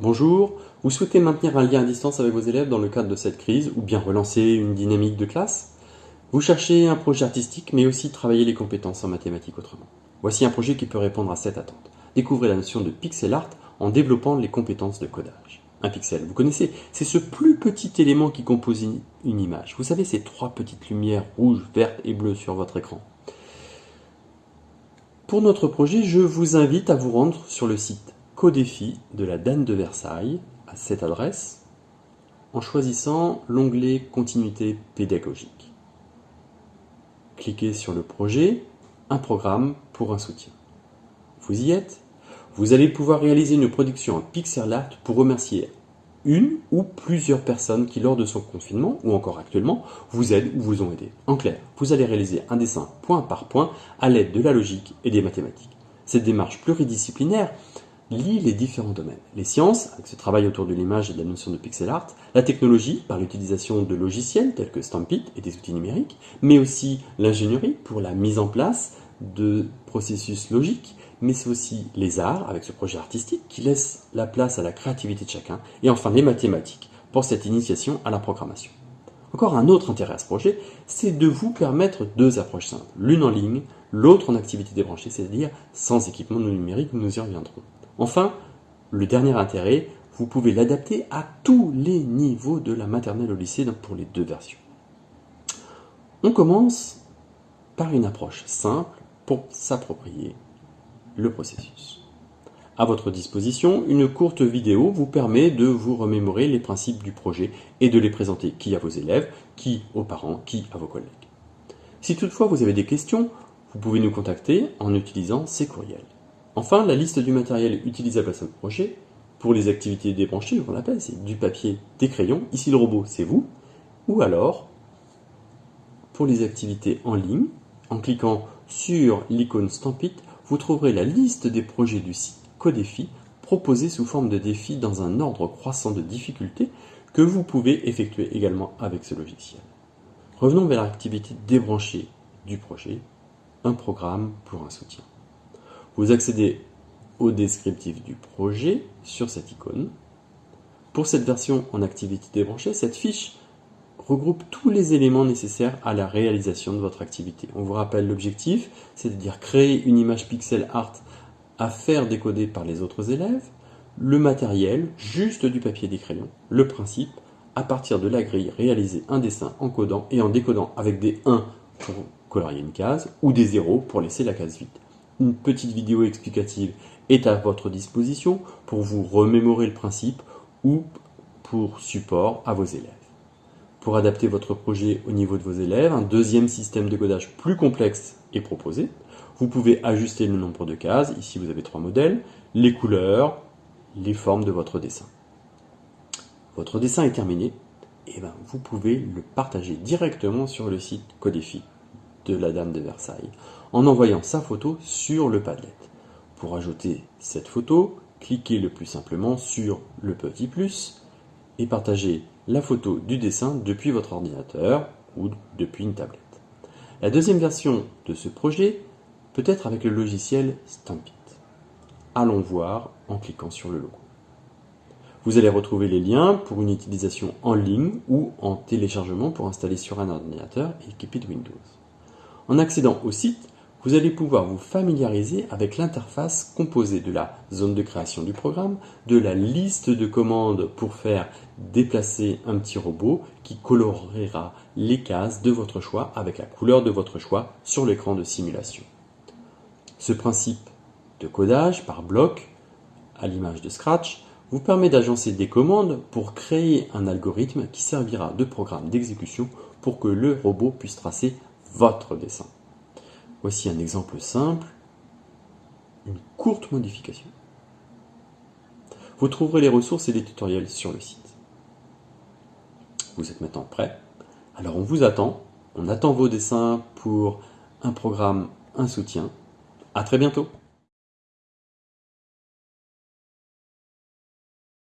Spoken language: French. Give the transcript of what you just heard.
bonjour. Vous souhaitez maintenir un lien à distance avec vos élèves dans le cadre de cette crise ou bien relancer une dynamique de classe? Vous cherchez un projet artistique mais aussi travailler les compétences en mathématiques autrement. Voici un projet qui peut répondre à cette attente. Découvrez la notion de pixel art en développant les compétences de codage. Un pixel, vous connaissez, c'est ce plus petit élément qui compose une image. Vous savez ces trois petites lumières rouges, vertes et bleues sur votre écran. Pour notre projet, je vous invite à vous rendre sur le site Codéfi de la Dame de Versailles à cette adresse en choisissant l'onglet Continuité pédagogique. Cliquez sur le projet Un programme pour un soutien. Vous y êtes? Vous allez pouvoir réaliser une production en pixel art pour remercier une ou plusieurs personnes qui, lors de son confinement ou encore actuellement, vous aident ou vous ont aidé. En clair, vous allez réaliser un dessin point par point à l'aide de la logique et des mathématiques. Cette démarche pluridisciplinaire lie les différents domaines. Les sciences, avec ce travail autour de l'image et de la notion de pixel art, la technologie, par l'utilisation de logiciels tels que Stampit et des outils numériques, mais aussi l'ingénierie pour la mise en place de processus logiques, mais c'est aussi les arts, avec ce projet artistique qui laisse la place à la créativité de chacun, et enfin les mathématiques pour cette initiation à la programmation. Encore un autre intérêt à ce projet, c'est de vous permettre deux approches simples, l'une en ligne, l'autre en activité débranchée, c'est-à-dire sans équipement numérique, nous y reviendrons. Enfin, le dernier intérêt, vous pouvez l'adapter à tous les niveaux de la maternelle au lycée pour les deux versions. On commence par une approche simple pour s'approprier le processus. À votre disposition, une courte vidéo vous permet de vous remémorer les principes du projet et de les présenter qui à vos élèves, qui aux parents, qui à vos collègues. Si toutefois vous avez des questions, vous pouvez nous contacter en utilisant ces courriels. Enfin, la liste du matériel utilisable à ce projet, pour les activités débranchées, on l'appelle, c'est du papier, des crayons, ici le robot c'est vous, ou alors, pour les activités en ligne, en cliquant sur l'icône Stampit, vous trouverez la liste des projets du site Codéfi proposés sous forme de défis dans un ordre croissant de difficulté que vous pouvez effectuer également avec ce logiciel. Revenons vers l'activité débranchée du projet, un programme pour un soutien. Vous accédez au descriptif du projet sur cette icône. Pour cette version en activité débranchée, cette fiche regroupe tous les éléments nécessaires à la réalisation de votre activité. On vous rappelle l'objectif, c'est-à-dire créer une image pixel art à faire décoder par les autres élèves, le matériel, juste du papier des crayons, le principe, à partir de la grille, réaliser un dessin en codant et en décodant avec des 1 pour colorier une case ou des 0 pour laisser la case vide une petite vidéo explicative est à votre disposition pour vous remémorer le principe ou pour support à vos élèves. Pour adapter votre projet au niveau de vos élèves, un deuxième système de codage plus complexe est proposé. Vous pouvez ajuster le nombre de cases, ici vous avez trois modèles, les couleurs, les formes de votre dessin. Votre dessin est terminé, et ben vous pouvez le partager directement sur le site Codéfi de la Dame de Versailles en envoyant sa photo sur le Padlet. Pour ajouter cette photo, cliquez le plus simplement sur le petit plus et partagez la photo du dessin depuis votre ordinateur ou depuis une tablette. La deuxième version de ce projet peut être avec le logiciel Stampit. Allons voir en cliquant sur le logo. Vous allez retrouver les liens pour une utilisation en ligne ou en téléchargement pour installer sur un ordinateur équipé de Windows. En accédant au site, vous allez pouvoir vous familiariser avec l'interface composée de la zone de création du programme, de la liste de commandes pour faire déplacer un petit robot qui colorera les cases de votre choix avec la couleur de votre choix sur l'écran de simulation. Ce principe de codage par bloc, à l'image de Scratch, vous permet d'agencer des commandes pour créer un algorithme qui servira de programme d'exécution pour que le robot puisse tracer votre dessin. Voici un exemple simple, une courte modification. Vous trouverez les ressources et les tutoriels sur le site. Vous êtes maintenant prêt Alors on vous attend, on attend vos dessins pour un programme, un soutien. À très bientôt